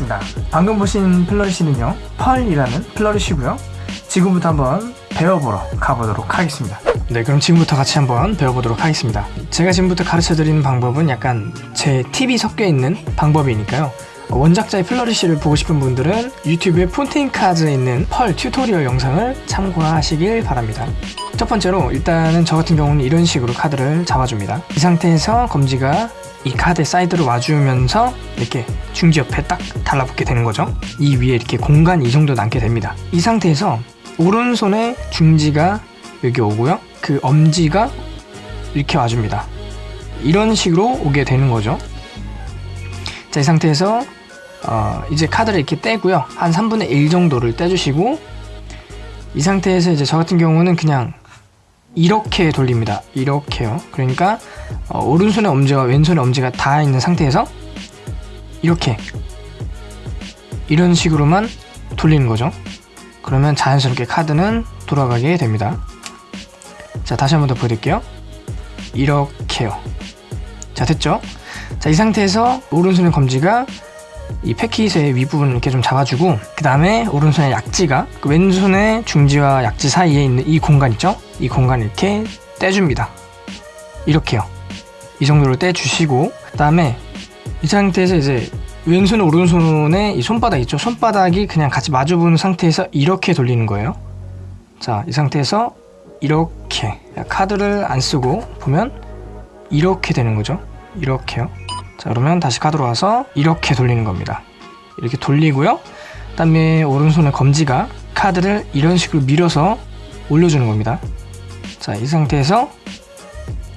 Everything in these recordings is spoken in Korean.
반갑습니다. 방금 보신 flourish는요 Pearl이라는 flourish고요. 지금부터 한번 배워보러 가보도록 하겠습니다. 네 그럼 지금부터 같이 한번 배워보도록 하겠습니다. 제가 지금부터 가르쳐드리는 방법은 약간 제 팁이 섞여있는 방법이니까요. 원작자의 flourish를 보고 싶은 분들은 유튜브에 Fontaine 카드에 있는 Pearl tutorial 영상을 참고하시길 바랍니다 첫 번째로 일단은 저 같은 경우는 이런 식으로 카드를 잡아줍니다. 이 상태에서 검지가 이 카드 사이드로 와주면서 이렇게 중지 옆에 딱 달라붙게 되는 거죠. 이 위에 이렇게 공간이 이 정도 남게 됩니다. 이 상태에서 오른손에 중지가 여기 오고요. 그 엄지가 이렇게 와줍니다. 이런 식으로 오게 되는 거죠. 자 이 상태에서 어, 이제 카드를 이렇게 떼고요. 한 3분의 1 정도를 떼주시고 이 상태에서 이제 저 같은 경우는 그냥 이렇게 돌립니다. 이렇게요. 그러니까 어, 오른손의 엄지와 왼손의 엄지가 닿아 있는 상태에서 이렇게. 이런 식으로만 돌리는 거죠. 그러면 자연스럽게 카드는 돌아가게 됩니다. 자 다시 한 번 더 보여드릴게요. 이렇게요. 자 됐죠? 자 이 상태에서 오른손의 검지가 이 패킷의 윗부분을 이렇게 좀 잡아주고 그 다음에 오른손의 약지가 그 왼손의 중지와 약지 사이에 있는 이 공간 있죠? 이 공간을 이렇게 떼줍니다. 이렇게요. 이 정도로 떼주시고 그 다음에 이 상태에서 이제 왼손 오른손의 이 손바닥 있죠? 손바닥이 그냥 같이 마주보는 상태에서 이렇게 돌리는 거예요. 자 이 상태에서 이렇게 카드를 안 쓰고 보면 이렇게 되는 거죠? 이렇게요. 자 그러면 다시 카드로 와서 이렇게 돌리는 겁니다. 이렇게 돌리고요. 그 다음에 오른손의 검지가 카드를 이런 식으로 밀어서 올려주는 겁니다 자 이 상태에서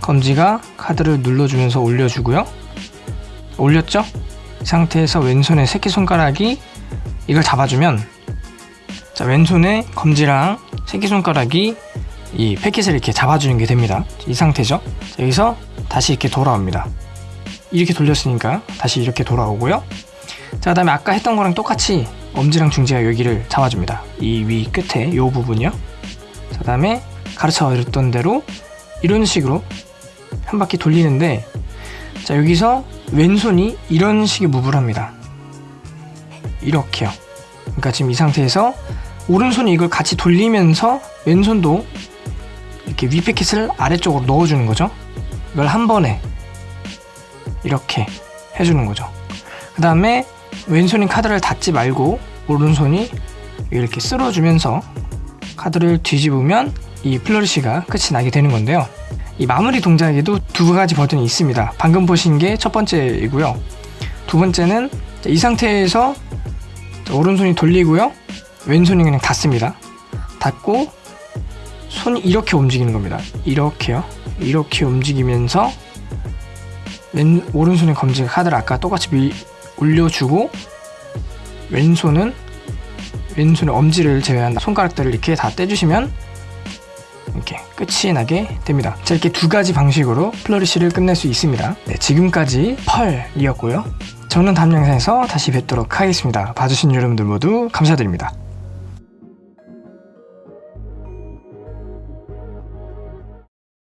검지가 카드를 눌러주면서 올려주고요. 올렸죠? 이 상태에서 왼손의 새끼손가락이 이걸 잡아주면 자 왼손의 검지랑 새끼손가락이 이 패킷을 이렇게 잡아주는 게 됩니다. 이 상태죠? 자, 여기서 다시 이렇게 돌아옵니다. 이렇게 돌렸으니까 다시 이렇게 돌아오고요. 자 그 다음에 아까 했던 거랑 똑같이 엄지랑 중지가 여기를 잡아줍니다. 이 위 끝에 이 부분이요. 그 다음에 가르쳐 드렸던 대로 이런 식으로 한 바퀴 돌리는데 자 여기서 왼손이 이런 식의 무브를 합니다. 이렇게요. 그러니까 지금 이 상태에서 오른손이 이걸 같이 돌리면서 왼손도 이렇게 위 패킷을 아래쪽으로 넣어주는 거죠. 이걸 한 번에 이렇게 해주는 거죠. 그 다음에 왼손이 카드를 닫지 말고 오른손이 이렇게 쓸어주면서 카드를 뒤집으면 이 플러리시가 끝이 나게 되는 건데요. 이 마무리 동작에도 두 가지 버튼이 있습니다. 방금 보신 게 첫 번째이고요. 두 번째는 이 상태에서 오른손이 돌리고요. 왼손이 그냥 닫습니다. 닫고 손이 이렇게 움직이는 겁니다. 이렇게요. 이렇게 움직이면서 왼 오른손의 검지가 카드를 아까 똑같이 밀, 올려주고 왼손은 왼손의 엄지를 제외한 손가락들을 이렇게 다 떼주시면 이렇게 끝이 나게 됩니다. 자 이렇게 두 가지 방식으로 플러리시를 끝낼 수 있습니다. 네, 지금까지 펄이었고요. 저는 다음 영상에서 다시 뵙도록 하겠습니다. 봐주신 여러분들 모두 감사드립니다